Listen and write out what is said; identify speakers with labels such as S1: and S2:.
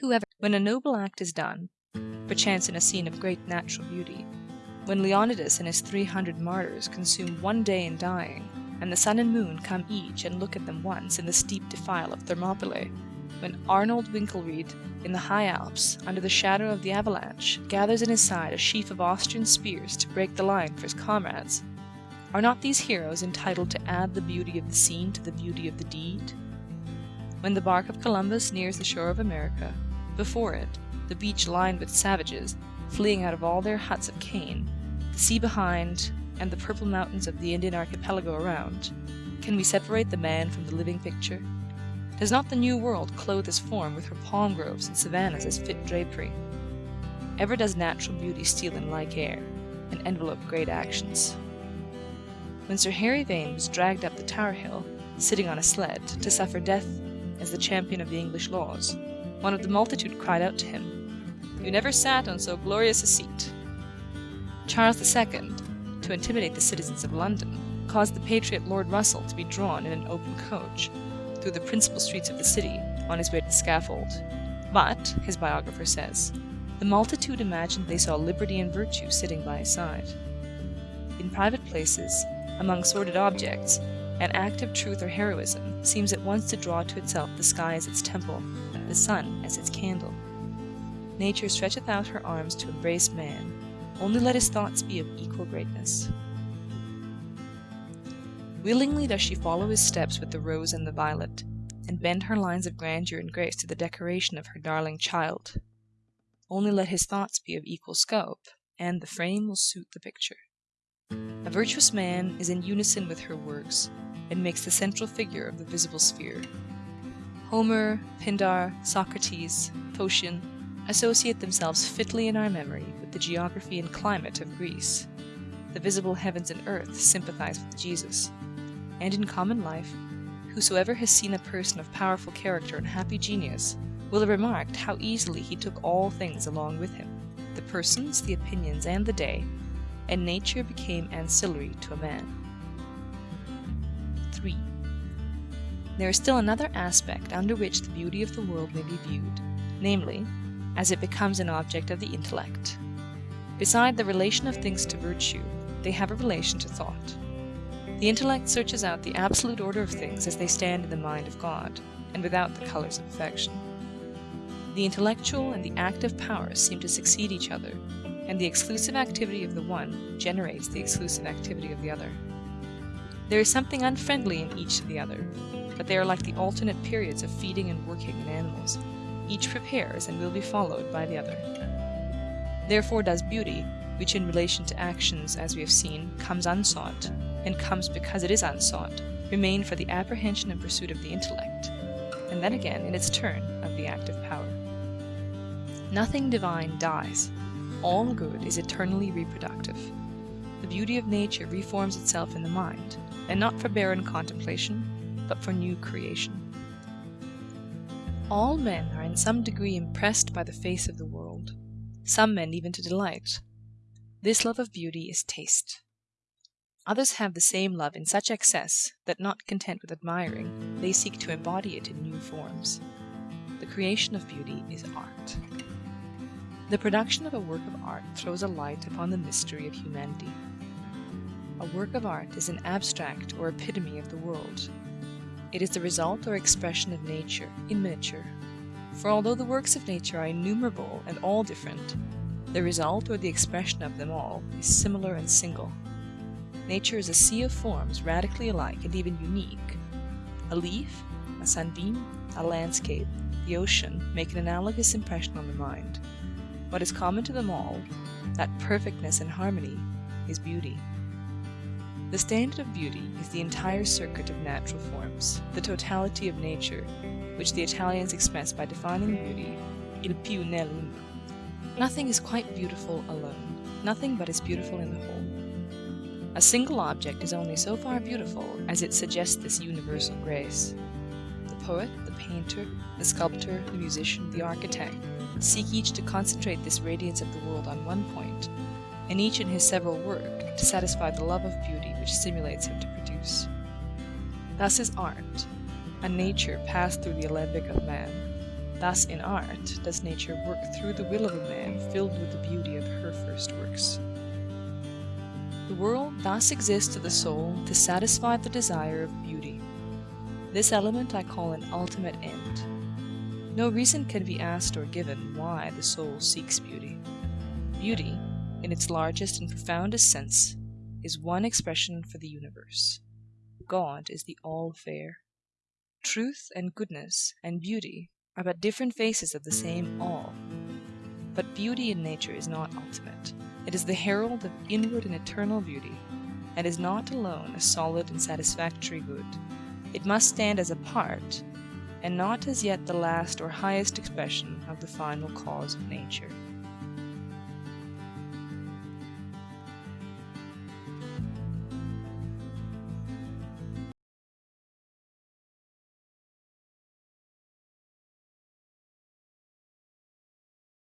S1: Whoever, when a noble act is done, perchance in a scene of great natural beauty, when Leonidas and his three hundred martyrs consume one day in dying, and the sun and moon come each and look at them once in the steep defile of Thermopylae, when Arnold Winkelried, in the high Alps, under the shadow of the avalanche, gathers in his side a sheaf of Austrian spears to break the line for his comrades, are not these heroes entitled to add the beauty of the scene to the beauty of the deed? When the bark of Columbus nears the shore of America, before it, the beach lined with savages, fleeing out of all their huts of cane, the sea behind, and the purple mountains of the Indian archipelago around, can we separate the man from the living picture? Does not the New World clothe his form with her palm groves and savannas as fit drapery? Ever does natural beauty steal in like air, and envelope great actions. When Sir Harry Vane was dragged up the Tower Hill, sitting on a sled, to suffer death as the champion of the English laws, one of the multitude cried out to him, You never sat on so glorious a seat. Charles II, to intimidate the citizens of London, caused the patriot Lord Russell to be drawn in an open coach, through the principal streets of the city, on his way to the scaffold. But, his biographer says, the multitude imagined they saw liberty and virtue sitting by his side. In private places, among sordid objects, an act of truth or heroism seems at once to draw to itself the sky as its temple, the sun as its candle. Nature stretcheth out her arms to embrace man, only let his thoughts be of equal greatness. Willingly does she follow his steps with the rose and the violet, and bend her lines of grandeur and grace to the decoration of her darling child. Only let his thoughts be of equal scope, and the frame will suit the picture. A virtuous man is in unison with her works, and makes the central figure of the visible sphere. Homer, Pindar, Socrates, Phocion, associate themselves fitly in our memory with the geography and climate of Greece. The visible heavens and earth sympathize with Jesus. And in common life, whosoever has seen a person of powerful character and happy genius will have remarked how easily he took all things along with him, the persons, the opinions, and the day, and nature became ancillary to a man. There is still another aspect under which the beauty of the world may be viewed, namely, as it becomes an object of the intellect. Beside the relation of things to virtue, they have a relation to thought. The intellect searches out the absolute order of things as they stand in the mind of God, and without the colors of affection. The intellectual and the active powers seem to succeed each other and the exclusive activity of the one generates the exclusive activity of the other. There is something unfriendly in each to the other, but they are like the alternate periods of feeding and working in animals. Each prepares and will be followed by the other. Therefore does beauty, which in relation to actions, as we have seen, comes unsought, and comes because it is unsought, remain for the apprehension and pursuit of the intellect, and then again, in its turn, of the active power. Nothing divine dies, all good is eternally reproductive. The beauty of nature reforms itself in the mind, and not for barren contemplation, but for new creation. All men are in some degree impressed by the face of the world, some men even to delight. This love of beauty is taste. Others have the same love in such excess, that not content with admiring, they seek to embody it in new forms. The creation of beauty is art. The production of a work of art throws a light upon the mystery of humanity. A work of art is an abstract or epitome of the world. It is the result or expression of nature, in miniature. For although the works of nature are innumerable and all different, the result or the expression of them all is similar and single. Nature is a sea of forms radically alike and even unique. A leaf, a sunbeam, a landscape, the ocean make an analogous impression on the mind. What is common to them all, that perfectness and harmony, is beauty. The standard of beauty is the entire circuit of natural forms, the totality of nature, which the Italians express by defining beauty, il più nell'uno. Nothing is quite beautiful alone, nothing but is beautiful in the whole. A single object is only so far beautiful as it suggests this universal grace. The poet, the painter, the sculptor, the musician, the architect, seek each to concentrate this radiance of the world on one point, and each in his several work to satisfy the love of beauty which stimulates him to produce. Thus is art, a nature passed through the alembic of man. Thus in art does nature work through the will of a man filled with the beauty of her first works. The world thus exists to the soul to satisfy the desire of beauty. This element I call an ultimate end. No reason can be asked or given why the soul seeks beauty. Beauty, in its largest and profoundest sense, is one expression for the universe. God is the All fair. Truth and goodness and beauty are but different faces of the same All. But beauty in nature is not ultimate. It is the herald of inward and eternal beauty, and is not alone a solid and satisfactory good. It must stand as a part, and not as yet the last or highest expression of the final cause of nature.